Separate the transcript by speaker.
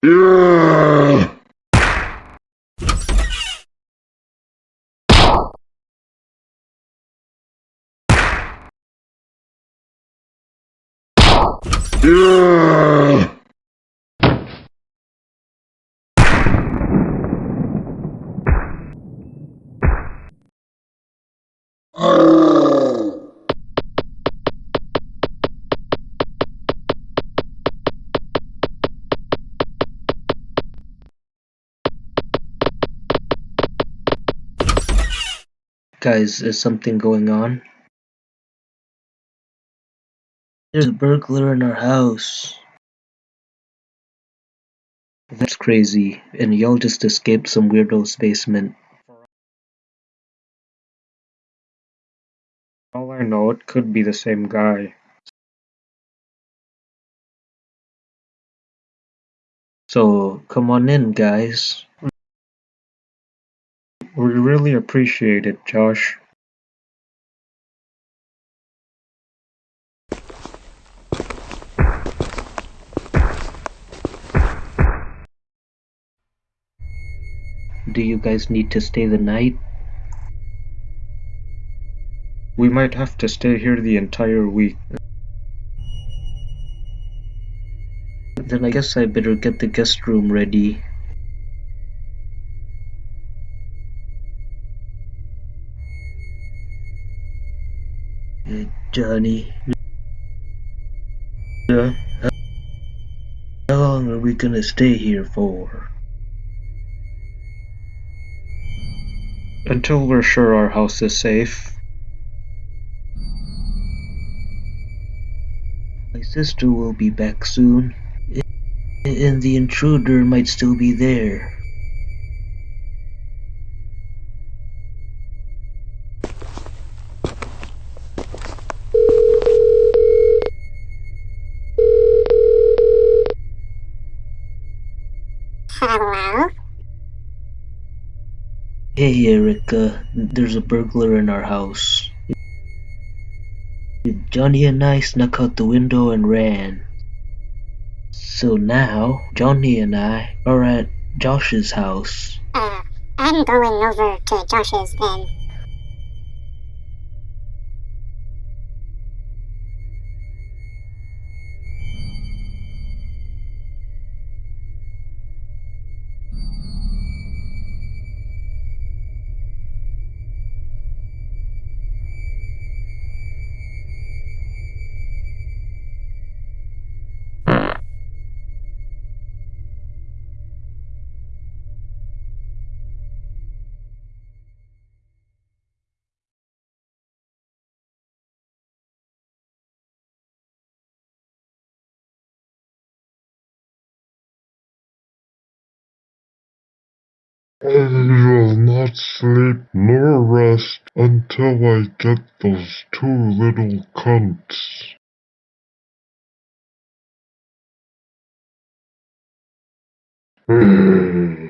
Speaker 1: Yeah.
Speaker 2: Guys, is something going on? There's a burglar in our house. That's crazy, and y'all just escaped some weirdo's basement.
Speaker 3: All I know, it could be the same guy.
Speaker 2: So, come on in, guys.
Speaker 3: We really appreciate it, Josh.
Speaker 2: Do you guys need to stay the night?
Speaker 3: We might have to stay here the entire week.
Speaker 2: Then I guess I better get the guest room ready. Johnny. How long are we gonna stay here for?
Speaker 3: Until we're sure our house is safe.
Speaker 2: My sister will be back soon. And the intruder might still be there.
Speaker 4: Hello?
Speaker 2: Hey Erica, there's a burglar in our house. Johnny and I snuck out the window and ran. So now, Johnny and I are at Josh's house.
Speaker 4: Uh, I'm going over to Josh's then.
Speaker 1: I will not sleep nor rest until I get those two little cunts. Hmm.